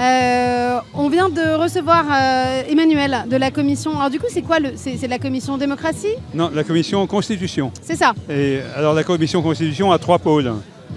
Euh, on vient de recevoir euh, Emmanuel de la commission. Alors du coup, c'est quoi le C'est la commission démocratie? Non, la commission Constitution. C'est ça. Et alors la commission Constitution a trois pôles.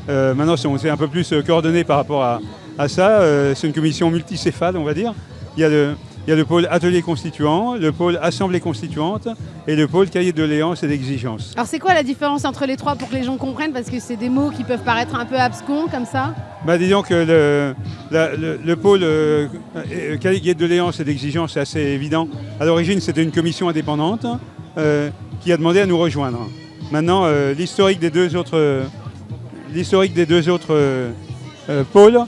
Euh, maintenant, c'est- on s'est un peu plus coordonné par rapport à, à ça. C'est une commission multicéphale, on va dire. Il y, a le, il y a le pôle atelier constituant, le pôle assemblée constituante et le pôle cahier de doléances et d'exigences. Alors c'est quoi la différence entre les trois pour que les gens comprennent? Parce que c'est des mots qui peuvent paraître un peu abscons comme ça. Bah, disons que le, la- le- le pôle euh, euh, cahier de doléances et d'exigences, c'est assez évident. À l'origine, c'était une commission indépendante euh, qui a demandé à nous rejoindre. Maintenant, euh, l'historique des deux autres, l'historique des deux autres pôles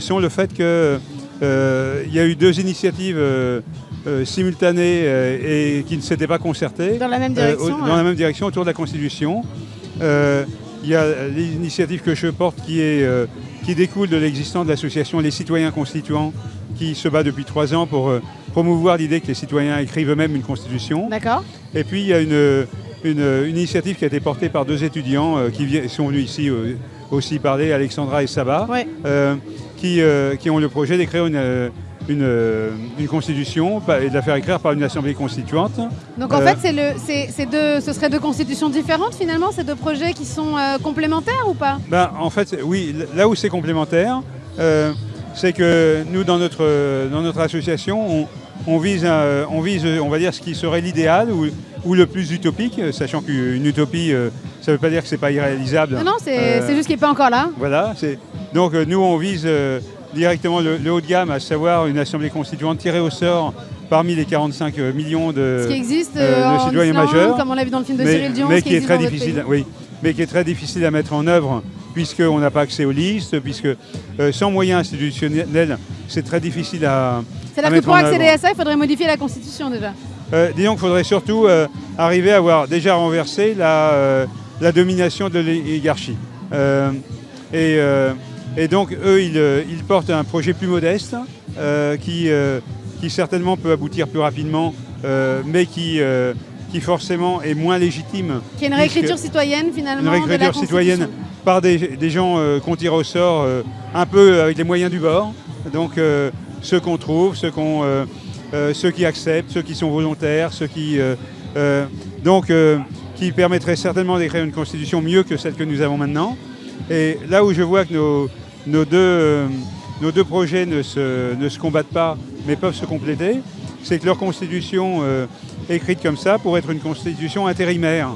sont le fait que il y a eu deux initiatives euh, euh, simultanées euh, et qui ne s'étaient pas concertées Dans la même euh, direction. au- dans la même direction autour de la Constitution. Euh, Il y a l'initiative que je porte qui, est, euh, qui découle de l'existence de l'association Les Citoyens Constituants qui se bat depuis trois ans pour euh, promouvoir l'idée que les citoyens écrivent eux-mêmes une constitution. D'accord. Et puis il y a une, une- une initiative qui a été portée par deux étudiants euh, qui sont venus ici euh, aussi parler, Alexandra et Saba, Ouais. Euh, qui, qui ont le projet d'écrire une, euh, une, euh, une constitution et de la faire écrire par une assemblée constituante. Donc en Euh, fait, deux, ce serait deux constitutions différentes finalement, ces deux projets qui sont euh, complémentaires ou pas? Ben, en fait, oui, là où c'est complémentaire, euh, c'est que nous, dans notre, dans notre association, on, on vise, un- on vise, on va dire, ce qui serait l'idéal ou, ou le plus utopique, sachant qu'une utopie, ça ne veut pas dire que c'est pas irréalisable. Non, non, c'est, c'est juste qu'il n'est pas encore là. Voilà. c'est- Donc euh, nous, on vise euh, directement le, le haut de gamme, à savoir une assemblée constituante tirée au sort parmi les 45 millions de, Ce qui existe euh, euh, de citoyens Islande, majeurs, comme on l'a vu dans le film de mais, Cyril Dion, mais qui est très difficile, oui, mais qui est très difficile à mettre en œuvre puisqu'on n'a pas accès aux listes, puisque euh, sans moyens institutionnels, c'est très difficile à. C'est-à-dire que pour accéder à ça, il faudrait modifier la Constitution déjà. Euh, disons qu'il faudrait surtout euh, arriver à avoir déjà renversé la, euh, la domination de l'oligarchie. Euh, et, euh, et donc, eux, ils, euh, ils portent un projet plus modeste euh, qui, euh, qui certainement peut aboutir plus rapidement, mais qui, qui forcément est moins légitime Qui est une réécriture citoyenne finalement. une de la réécriture citoyenne par des, des gens euh, qu'on tire au sort euh, un peu avec les moyens du bord. Donc euh, ceux qu'on trouve, ceux, qu'on, ceux qui acceptent, ceux qui sont volontaires, ceux qui... donc qui permettraient certainement d'écrire une constitution mieux que celle que nous avons maintenant. Et là où je vois que nos, euh, deux projets ne se, ne se combattent pas, mais peuvent se compléter, c'est que leur constitution euh, écrite comme ça pourrait être une constitution intérimaire.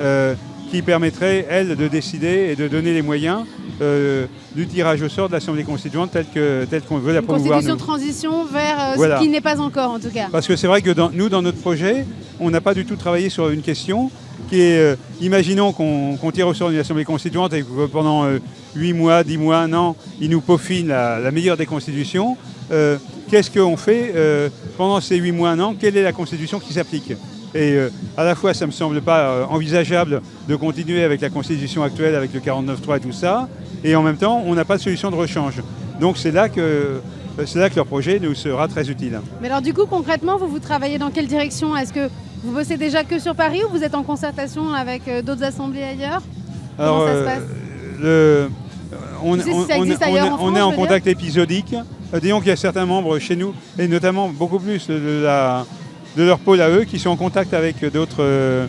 euh, qui permettrait, elle, de décider et de donner les moyens euh, du tirage au sort de l'Assemblée constituante telle que- telle qu'on veut la Une promouvoir. constitution nous. transition vers euh, Voilà. ce qui n'est pas encore en tout cas. Parce que c'est vrai que dans- nous, dans notre projet, on n'a pas du tout travaillé sur une question qui est, euh, imaginons qu'on qu'on tire au sort d'une Assemblée constituante et que pendant euh, 8 mois, 10 mois, un an, ils nous peaufinent la, la meilleure des constitutions. Qu'est-ce qu'on fait pendant ces 8 mois, un an Quelle est la constitution qui s'applique? Et euh, à la fois, ça ne me semble pas euh, envisageable de continuer avec la constitution actuelle, avec le 49.3 et tout ça, et en même temps, on n'a pas de solution de rechange. Donc c'est là, que, euh, c'est là que leur projet nous sera très utile. Mais alors du coup concrètement, vous vous travaillez dans quelle direction? Est-ce que vous bossez déjà que sur Paris ou vous êtes en concertation avec euh, d'autres assemblées ailleurs? Comment ça se passe? le- on, si est en contact épisodique. Euh, disons qu'il y a certains membres chez nous, et notamment beaucoup plus de, la- de leur pôle à eux, qui sont en contact avec euh,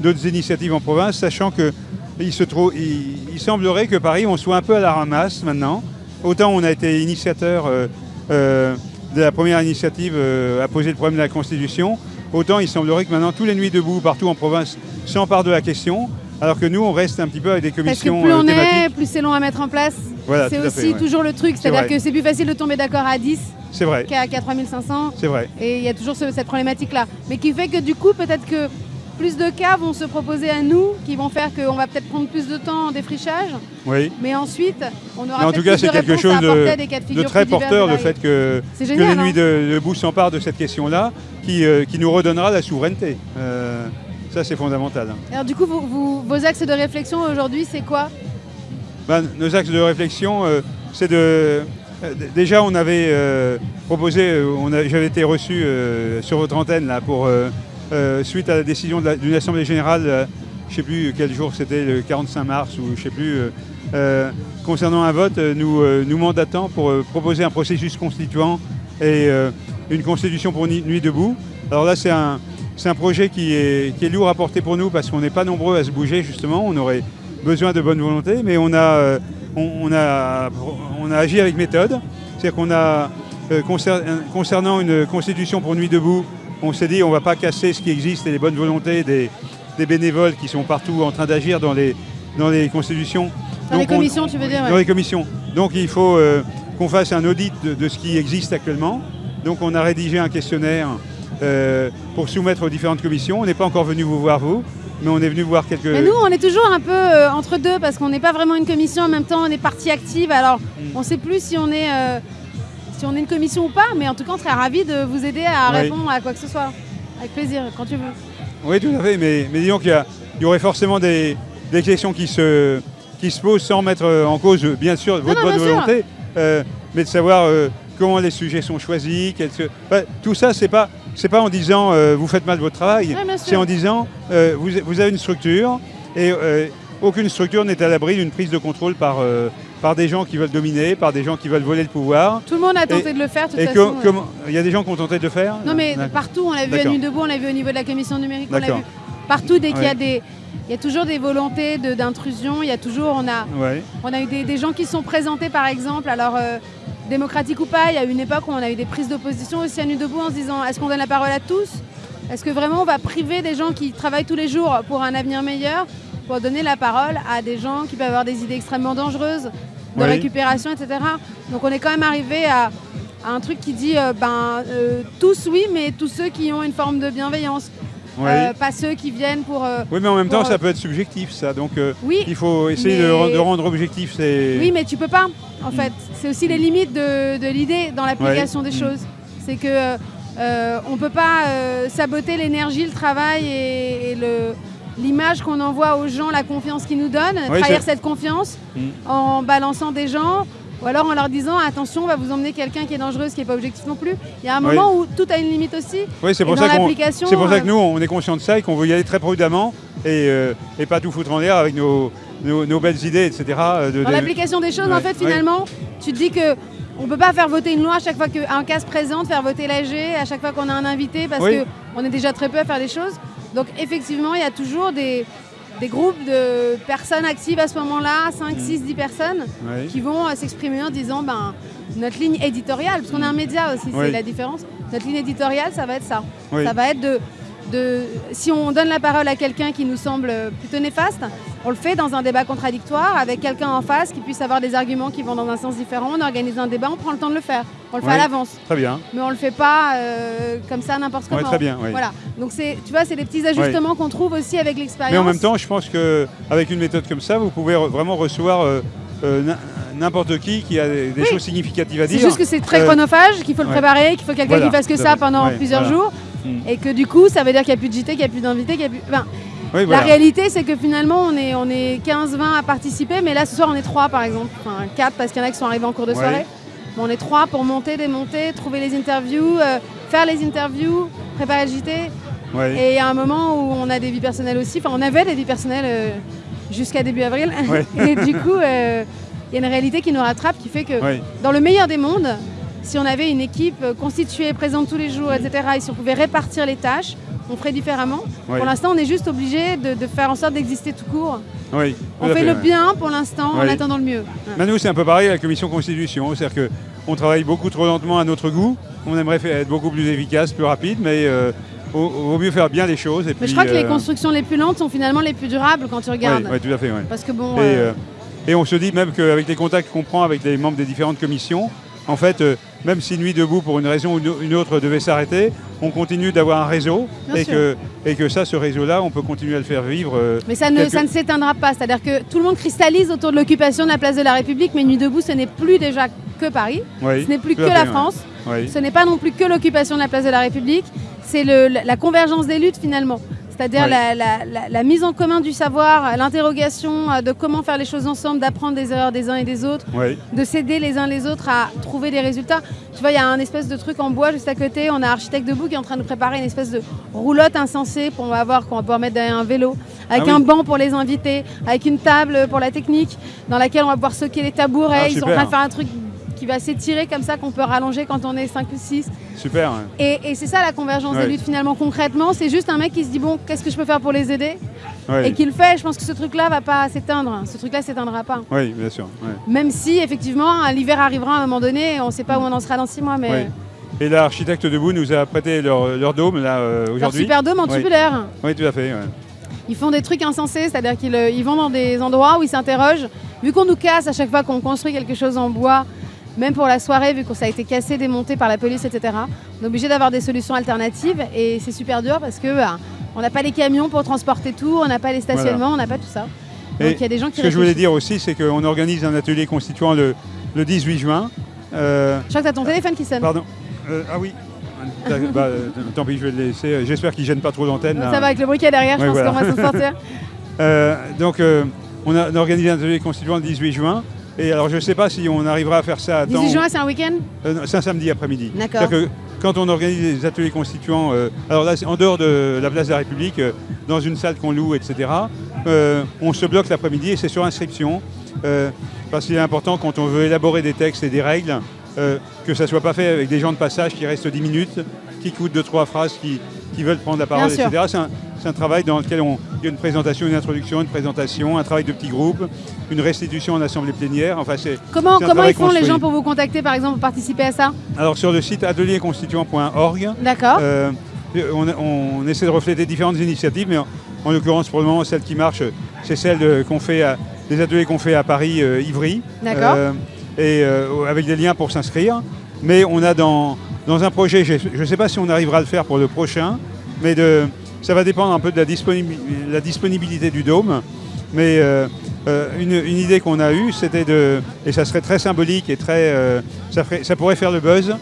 d'autres initiatives en province, sachant que il, se trouve, il, il semblerait que Paris, on soit un peu à la ramasse maintenant. Autant on a été initiateur euh, euh, de la première initiative euh, à poser le problème de la Constitution, autant il semblerait que maintenant tous les nuits debout partout en province s'emparent de la question, alors que nous on reste un petit peu avec des Parce que commissions plus on est, plus c'est long à mettre en place. Voilà, c'est aussi fait, ouais. toujours le truc, C'est c'est-à-dire que c'est plus facile de tomber d'accord à 10 C'est vrai, qu'à qu'à 3500. c'est vrai. Et il y a toujours ce- cette problématique-là. Mais qui fait que du coup, peut-être que plus de cas vont se proposer à nous, qui vont faire qu'on va peut-être prendre plus de temps en défrichage. Oui. Mais ensuite, on aura Mais en tout cas, c'est quelque chose de, très porteur, le fait que, les nuits hein. de, debout s'emparent de cette question-là, qui, euh, qui nous redonnera la souveraineté. Euh, ça, c'est fondamental. Alors du coup, vous- vous- vos axes de réflexion aujourd'hui, c'est quoi? Ben, nos axes de réflexion, euh, c'est de... Déjà, on avait proposé, j'avais été reçu sur votre antenne là, pour, euh, suite à la décision d'une Assemblée Générale, euh, je ne sais plus quel jour c'était, le 45 mars ou je ne sais plus, euh, concernant un vote, nous, nous mandatant pour proposer un processus constituant et une constitution pour Nuit debout. Alors là, c'est un, un, projet qui est, qui est, lourd à porter pour nous parce qu'on n'est pas nombreux à se bouger, justement. On aurait besoin de bonne volonté, mais on a, on, a, on a agi avec méthode. C'est-à-dire qu'on a, concernant une constitution pour Nuit debout, on s'est dit on ne va pas casser ce qui existe et les bonnes volontés des, bénévoles qui sont partout en train d'agir dans les, dans les constitutions. Dans les commissions, tu veux dire Dans les commissions. Donc il faut euh, qu'on fasse un audit de, ce qui existe actuellement. Donc on a rédigé un questionnaire euh, pour soumettre aux différentes commissions. On n'est pas encore venu vous voir vous, mais on est venu voir quelques... Mais nous, on est toujours un peu euh, entre deux parce qu'on n'est pas vraiment une commission, en même temps on est partie active. Alors mm. on ne sait plus si on est si on est une commission ou pas, mais en tout cas, on serait ravis de vous aider à répondre à quoi que ce soit. Avec plaisir, quand tu veux. Oui, tout à fait, mais, mais disons qu'il y, aurait forcément des, questions qui se, qui se posent sans mettre en cause, bien sûr, votre bonne volonté, euh, mais de savoir euh, comment les sujets sont choisis. tout ça, c'est pas, pas en disant euh, vous faites mal votre travail, c'est en disant vous, vous, avez une structure et aucune structure n'est à l'abri d'une prise de contrôle par par des gens qui veulent dominer, par des gens qui veulent voler le pouvoir. Tout le monde a tenté de le faire, de toute façon. Il y a des gens qui ont tenté de le faire Non, mais partout, on l'a vu à Nuit debout, on l'a vu au niveau de la commission numérique, on l'a vu partout dès qu'il y a des... Il y a toujours des volontés d'intrusion, il y a toujours, on a, on a eu des, gens qui sont présentés par exemple, alors euh, démocratique ou pas, il y a eu une époque où on a eu des prises d'opposition aussi à Nuit debout en se disant est-ce qu'on donne la parole à tous? Est-ce que vraiment on va priver des gens qui travaillent tous les jours pour un avenir meilleur? Pour donner la parole à des gens qui peuvent avoir des idées extrêmement dangereuses de récupération, etc. Donc on est quand même arrivé à, un truc qui dit euh, ben, euh, tous oui, mais tous ceux qui ont une forme de bienveillance. Euh, pas ceux qui viennent pour... oui, mais en même temps, ça peut être subjectif, ça. Donc oui, il faut essayer de, rendre objectif. Oui, mais tu peux pas, en fait. C'est aussi les limites de, l'idée dans l'application des mm. choses. C'est que on peut pas saboter l'énergie, le travail et le l'image qu'on envoie aux gens, la confiance qu'ils nous donnent, trahir cette confiance mm. en balançant des gens ou alors en leur disant attention, on va vous emmener quelqu'un qui est dangereux, qui n'est pas objectif non plus. Il y a un moment où tout a une limite aussi. Oui, c'est pour, ça c'est pour ça que euh, nous, on est conscient de ça et qu'on veut y aller très prudemment et, euh, et pas tout foutre en l'air avec nos, nos, belles idées, etc. Euh, dans l'application des choses, en fait, finalement, tu te dis que on ne peut pas faire voter une loi à chaque fois qu'un cas se présente, faire voter l'AG à chaque fois qu'on a un invité, parce qu'on est déjà très peu à faire des choses. Donc effectivement, il y a toujours des, groupes de personnes actives à ce moment-là, 5, 6, 10 personnes, qui vont euh, s'exprimer en disant ben, notre ligne éditoriale, parce qu'on est un média aussi, c'est la différence. Notre ligne éditoriale, ça va être ça. Ça va être de si on donne la parole à quelqu'un qui nous semble plutôt néfaste, on le fait dans un débat contradictoire avec quelqu'un en face qui puisse avoir des arguments qui vont dans un sens différent. On organise un débat, on prend le temps de le faire. On le fait à l'avance. Très bien. Mais on ne le fait pas euh, comme ça n'importe comment. très bien. Voilà. Donc tu vois, c'est des petits ajustements qu'on trouve aussi avec l'expérience. Mais en même temps, je pense qu'avec une méthode comme ça, vous pouvez vraiment recevoir euh, euh, n'importe qui qui a des choses significatives à dire. C'est juste que c'est très chronophage, qu'il faut le préparer, qu'il faut quelqu'un qui fasse que ça pendant plusieurs jours. Mm. Et que du coup, ça veut dire qu'il n'y a plus de JT, qu'il n'y a plus d'invités, qu'il n'y a plus. La réalité, c'est que finalement, on est, on est 15-20 à participer, mais là, ce soir, on est 3 par exemple. Enfin, 4 parce qu'il y en a qui sont arrivés en cours de soirée. on est 3 pour monter, démonter, trouver les interviews, euh, faire les interviews, préparer le JT. Et il y a un moment où on a des vies personnelles aussi. Enfin, on avait des vies personnelles euh, jusqu'à début avril. et du coup, euh, il y a une réalité qui nous rattrape qui fait que, dans le meilleur des mondes, si on avait une équipe constituée, présente tous les jours, etc., et si on pouvait répartir les tâches, on ferait différemment. Pour l'instant, on est juste obligé de, faire en sorte d'exister tout court. Oui, on fait le bien pour l'instant en attendant le mieux. nous, c'est un peu pareil à la commission constitution. C'est-à-dire qu'on travaille beaucoup trop lentement à notre goût. On aimerait être beaucoup plus efficace, plus rapide, mais euh, vaut, mieux faire bien les choses. mais je crois que les euh, constructions les plus lentes sont finalement les plus durables quand tu regardes. Oui, tout à fait. Parce que bon. Euh, et on se dit même qu'avec les contacts qu'on prend avec les membres des différentes commissions, en fait, euh, même si Nuit debout, pour une raison ou une autre, devait s'arrêter, on continue d'avoir un réseau et que, et que, ça, ce réseau-là, on peut continuer à le faire vivre. Euh, mais ça ne, ça ne s'éteindra pas. C'est-à-dire que tout le monde cristallise autour de l'occupation de la place de la République, mais Nuit debout, ce n'est plus déjà que Paris, ce n'est plus que la France, ce n'est pas non plus que l'occupation de la place de la République, c'est la convergence des luttes finalement c'est-à-dire la, mise en commun du savoir, l'interrogation euh, de comment faire les choses ensemble, d'apprendre des erreurs des uns et des autres, de s'aider les uns les autres à trouver des résultats. Tu vois, il y a un espèce de truc en bois juste à côté, on a Architecte debout qui est en train de préparer une espèce de roulotte insensée qu'on va avoir, qu'on va pouvoir mettre derrière un vélo, avec ah un banc pour les invités, avec une table pour la technique, dans laquelle on va pouvoir soquer les tabourets. Ah, Ils sont en train de faire un truc qui va s'étirer comme ça, qu'on peut rallonger quand on est 5 ou 6. Super. Et, c'est ça la convergence des luttes finalement concrètement. C'est juste un mec qui se dit bon, qu'est-ce que je peux faire pour les aider Et qui le fait. Je pense que ce truc-là va pas s'éteindre. Ce truc-là s'éteindra pas. Oui, bien sûr. Même si effectivement l'hiver arrivera à un moment donné, on ne sait pas où on en sera dans 6 mois. Mais... Et l'architecte debout nous a prêté leur, dôme là euh, aujourd'hui. Leur super dôme en tubulaire. Oui, tout à fait. Ils font des trucs insensés, c'est-à-dire qu'ils euh, vont dans des endroits où ils s'interrogent. Vu qu'on nous casse à chaque fois qu'on construit quelque chose en bois, même pour la soirée, vu que ça a été cassé, démonté par la police, etc., on est obligé d'avoir des solutions alternatives et c'est super dur parce que bah, on n'a pas les camions pour transporter tout, on n'a pas les stationnements, on n'a pas tout ça. Donc il y a des gens qui. Ce que je voulais dire aussi, c'est qu'on organise un atelier constituant le, 18 juin. Euh, je crois que tu as ton téléphone qui sonne. Pardon. Euh, ah oui. bah, euh, tant pis, je vais le laisser. J'espère qu'il ne gêne pas trop l'antenne. Ça va avec le bruit qu'il y a derrière, je pense qu'on va s'en sortir. donc, on a, organisé un atelier constituant le 18 juin. Et alors, je ne sais pas si on arrivera à faire ça à 18 juin, c'est un week-end? C'est un samedi après-midi. D'accord. que quand on organise des ateliers constituants, alors là, en dehors de la place de la République, dans une salle qu'on loue, etc., on se bloque l'après-midi et c'est sur inscription. parce qu'il est important, quand on veut élaborer des textes et des règles, euh, que ça ne soit pas fait avec des gens de passage qui restent 10 minutes, qui écoutent deux, trois phrases, qui, veulent prendre la parole, etc. C'est un, travail dans lequel on, il y a une présentation, une introduction, une présentation, un travail de petits groupes, une restitution en assemblée plénière. Enfin, comment comment ils font les gens pour vous contacter, par exemple, pour participer à ça? Alors sur le site atelierconstituant.org. D'accord. Euh, on, essaie de refléter différentes initiatives, mais en, l'occurrence, pour le moment, celle qui marche, c'est celle qu'on fait à, ateliers qu'on fait à Paris, euh, Ivry. D'accord et euh, avec des liens pour s'inscrire. Mais on a dans, dans un projet, je ne sais pas si on arrivera à le faire pour le prochain, mais de, ça va dépendre un peu de la, la disponibilité du dôme. Mais euh, euh, une, idée qu'on a eue, c'était de, et ça serait très symbolique et très, ça, ça, pourrait faire le buzz,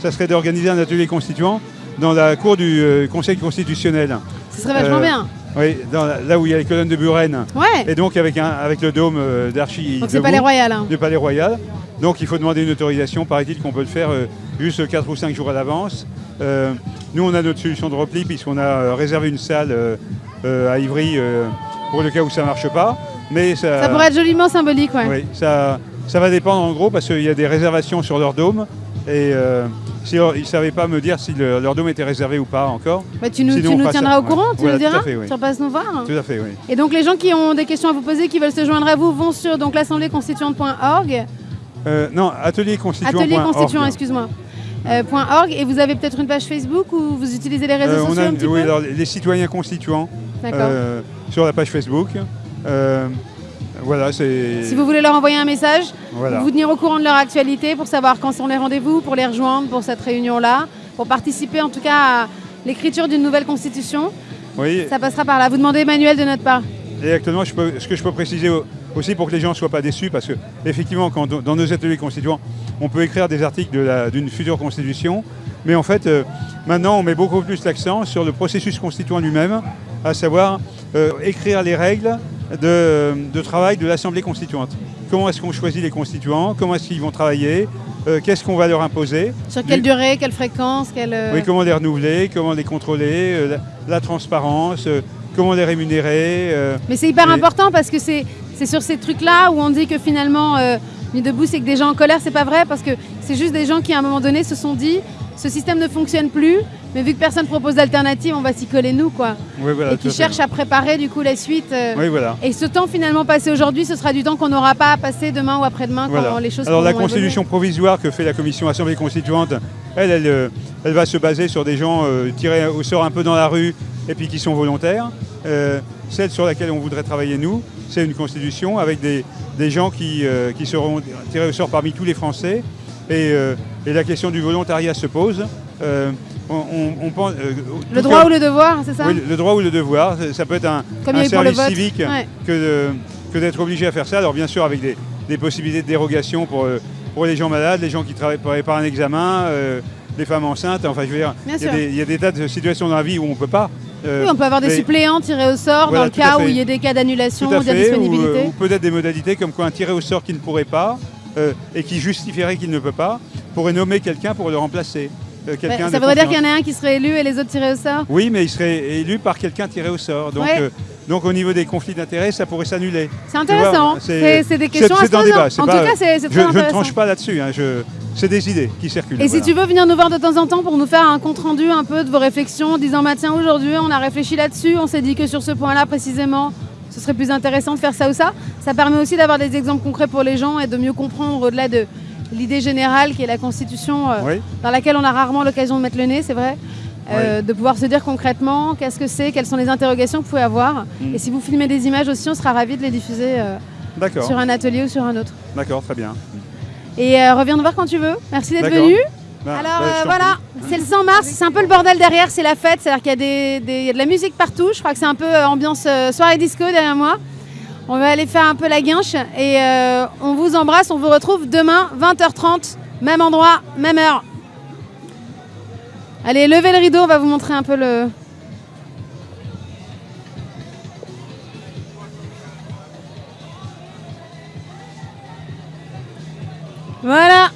ça serait d'organiser un atelier constituant dans la cour du Conseil constitutionnel. Ce serait vachement bien. Oui, là où il y a les colonnes de Buren. Ouais. Et donc avec, un, avec le dôme d'archi. Donc c'est Palais Royal. Hein. Du Palais Royal. Donc il faut demander une autorisation, paraît-il qu'on peut le faire euh, juste 4 ou 5 jours à l'avance. Euh, nous, on a notre solution de repli puisqu'on a euh, réservé une salle à Ivry pour le cas où ça ne marche pas. Mais ça, pourrait être joliment symbolique, Oui, ça, ça va dépendre en gros parce qu'il y a des réservations sur leur dôme. Et ils ne savaient pas me dire si leur dôme était réservé ou pas encore. Bah, tu nous, tiendras au courant, tu nous diras Tu repasses nous voir Tout à fait, oui. Et donc les gens qui ont des questions à vous poser, qui veulent se joindre à vous, vont sur l'assemblée-constituante.org. Euh, non, atelier constituant. Atelier constituant, excuse-moi. Euh, .org et vous avez peut-être une page Facebook ou vous utilisez les réseaux euh, sociaux un petit Oui, alors, les citoyens constituants sur la page Facebook. voilà, c'est. Si vous voulez leur envoyer un message, vous tenir au courant de leur actualité pour savoir quand sont les rendez-vous, pour les rejoindre pour cette réunion-là, pour participer en tout cas à l'écriture d'une nouvelle constitution. Oui. Ça passera par là. Vous demandez Emmanuel de notre part. Et actuellement, ce que je peux préciser aussi pour que les gens ne soient pas déçus, parce que effectivement, quand, dans nos ateliers constituants, on peut écrire des articles d'une future constitution, mais en fait, euh, maintenant, on met beaucoup plus l'accent sur le processus constituant lui-même, à savoir euh, écrire les règles de, travail de l'Assemblée constituante. Comment est-ce qu'on choisit les constituants? Comment est-ce qu'ils vont travailler? Euh, Qu'est-ce qu'on va leur imposer? Sur quelle durée Quelle fréquence quelle... Oui, comment les renouveler Comment les contrôler la, transparence Comment les rémunérer Mais c'est hyper important parce que c'est c'est sur ces trucs-là où on dit que finalement, euh, Nuit debout, c'est que des gens en colère, c'est pas vrai, parce que c'est juste des gens qui, à un moment donné, se sont dit ce système ne fonctionne plus, mais vu que personne ne propose d'alternative, on va s'y coller nous, quoi. et qui cherchent à préparer, du coup, la suite. Euh, oui, voilà. Et ce temps, finalement, passé aujourd'hui, ce sera du temps qu'on n'aura pas à passer demain ou après-demain quand les choses Alors, la constitution provisoire que fait la Commission Assemblée Constituante, elle, elle, euh, elle, va se baser sur des gens tirés au sort un peu dans la rue et puis qui sont volontaires. celle sur laquelle on voudrait travailler, nous, c'est une constitution avec des, gens qui, euh, qui, seront tirés au sort parmi tous les Français. Et, euh, la question du volontariat se pose. Euh, on, pense, le droit ou le devoir, c'est ça Oui, le droit ou le devoir. Ça peut être un, service civique que, que d'être obligé à faire ça. Alors bien sûr avec des, possibilités de dérogation pour, pour les gens malades, les gens qui travaillent par un examen, les femmes enceintes. Enfin, je veux dire, il y, a des tas de situations dans la vie où on ne peut pas. Euh, oui, on peut avoir des suppléants tirés au sort dans le cas où il y a des cas d'annulation ou d'indisponibilité. Ou, ou peut-être des modalités comme quoi un tiré au sort qui ne pourrait pas euh, et qui justifierait qu'il ne peut pas pourrait nommer quelqu'un pour le remplacer. Euh, ça voudrait dire qu'il y en a un qui serait élu et les autres tirés au sort? Oui, mais il serait élu par quelqu'un tiré au sort. Donc Donc au niveau des conflits d'intérêts, ça pourrait s'annuler. C'est intéressant. C'est des questions à se poser. En tout cas, c'est intéressant. Je ne tranche pas là-dessus. Hein, c'est des idées qui circulent. Et si tu veux venir nous voir de temps en temps pour nous faire un compte rendu un peu de vos réflexions, disant bah, tiens aujourd'hui on a réfléchi là-dessus, on s'est dit que sur ce point-là précisément, ce serait plus intéressant de faire ça ou ça. Ça permet aussi d'avoir des exemples concrets pour les gens et de mieux comprendre au-delà de l'idée générale qui est la Constitution, euh, dans laquelle on a rarement l'occasion de mettre le nez, c'est vrai. Euh, de pouvoir se dire concrètement qu'est-ce que c'est, quelles sont les interrogations que vous pouvez avoir. Mm. Et si vous filmez des images aussi, on sera ravis de les diffuser euh, sur un atelier ou sur un autre. D'accord, très bien. Et reviens nous voir quand tu veux. Merci d'être venu. Bah, Alors bah, voilà, c'est le 100 mars, c'est un peu le bordel derrière, c'est la fête, c'est-à-dire qu'il y, a des, y a de la musique partout, je crois que c'est un peu ambiance soirée disco derrière moi. On va aller faire un peu la guinche. Et on vous embrasse, on vous retrouve demain 20h30, même endroit, même heure. Allez, levez le rideau, on va vous montrer un peu le... Voilà